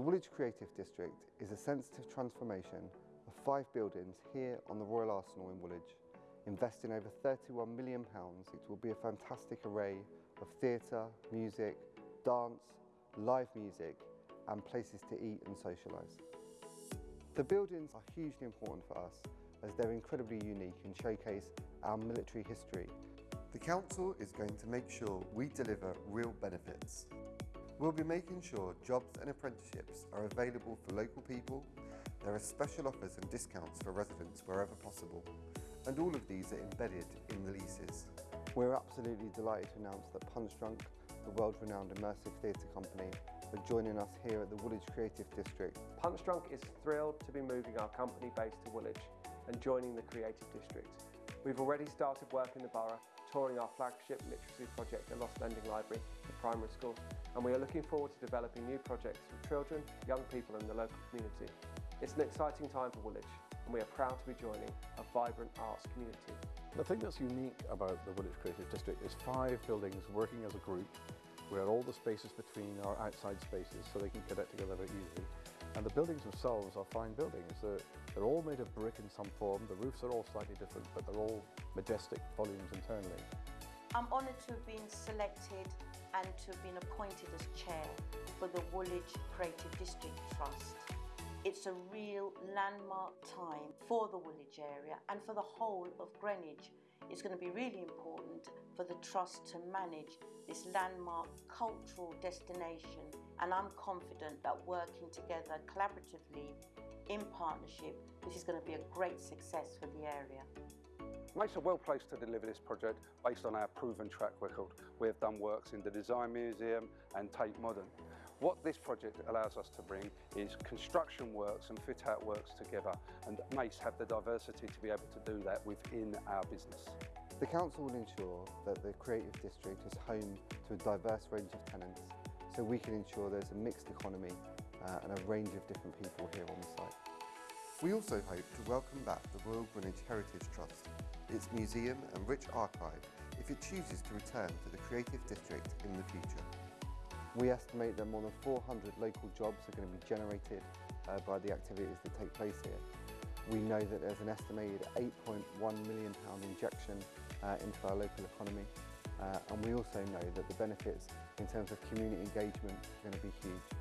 The Woolwich Creative District is a sensitive transformation of five buildings here on the Royal Arsenal in Woolwich. Investing over £31 million, it will be a fantastic array of theatre, music, dance, live music and places to eat and socialise. The buildings are hugely important for us as they're incredibly unique and showcase our military history. The Council is going to make sure we deliver real benefits. We'll be making sure jobs and apprenticeships are available for local people, there are special offers and discounts for residents wherever possible, and all of these are embedded in the leases. We're absolutely delighted to announce that Punchdrunk, the world-renowned immersive theatre company, are joining us here at the Woolwich Creative District. Punchdrunk is thrilled to be moving our company base to Woolwich and joining the Creative District. We've already started work in the borough, touring our flagship literacy project, the Lost Lending Library, the primary school, and we are looking forward to developing new projects for children, young people and the local community. It's an exciting time for Woolwich, and we are proud to be joining a vibrant arts community. The thing that's unique about the Woolwich Creative District is five buildings working as a group where all the spaces between are outside spaces so they can connect together very easily. And the buildings themselves are fine buildings. They're, they're all made of brick in some form. The roofs are all slightly different, but they're all majestic volumes internally. I'm honoured to have been selected and to have been appointed as chair for the Woolwich Creative District Trust. It's a real landmark time for the Woolwich area and for the whole of Greenwich. It's going to be really important for the Trust to manage this landmark cultural destination and I'm confident that working together collaboratively in partnership this is going to be a great success for the area. Mace are well placed to deliver this project based on our proven track record. We have done works in the Design Museum and Tate Modern. What this project allows us to bring is construction works and fit out works together and Mace have the diversity to be able to do that within our business. The Council will ensure that the Creative District is home to a diverse range of tenants so we can ensure there's a mixed economy uh, and a range of different people here on the site. We also hope to welcome back the Royal Greenwich Heritage Trust, its museum and rich archive if it chooses to return to the Creative District in the future. We estimate that more than 400 local jobs are going to be generated uh, by the activities that take place here. We know that there's an estimated £8.1 million injection uh, into our local economy Uh, and we also know that the benefits in terms of community engagement are going to be huge.